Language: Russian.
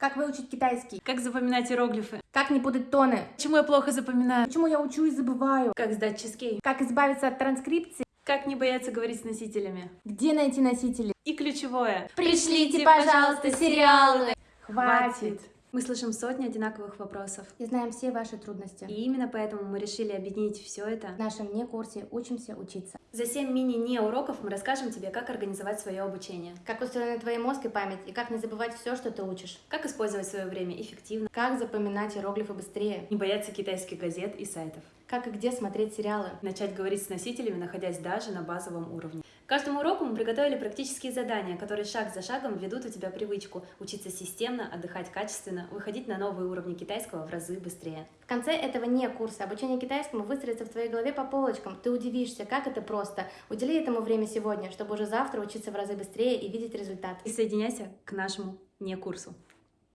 Как выучить китайский? Как запоминать иероглифы? Как не путать тоны? Почему я плохо запоминаю? Почему я учу и забываю? Как сдать чизкейк? Как избавиться от транскрипции? Как не бояться говорить с носителями? Где найти носители? И ключевое. Пришлите, пожалуйста, сериалы. Хватит. Мы слышим сотни одинаковых вопросов. И знаем все ваши трудности. И именно поэтому мы решили объединить все это. В нашем не курсе учимся учиться. За 7 мини-не уроков мы расскажем тебе, как организовать свое обучение, Как устроены твой мозг и память, и как не забывать все, что ты учишь. как использовать свое время эффективно, Как запоминать иероглифы быстрее. не бояться китайских газет и сайтов, Как и где смотреть сериалы. начать говорить с носителями, находясь даже на базовом уровне. К каждому уроку мы приготовили практические задания, которые шаг за шагом ведут у тебя привычку учиться системно, отдыхать качественно, выходить на новые уровни китайского в разы быстрее. В конце этого не курса обучение китайскому выстроится в твоей голове по полочкам. Ты удивишься, как это просто. Удели этому время сегодня, чтобы уже завтра учиться в разы быстрее и видеть результат. Присоединяйся к нашему не курсу.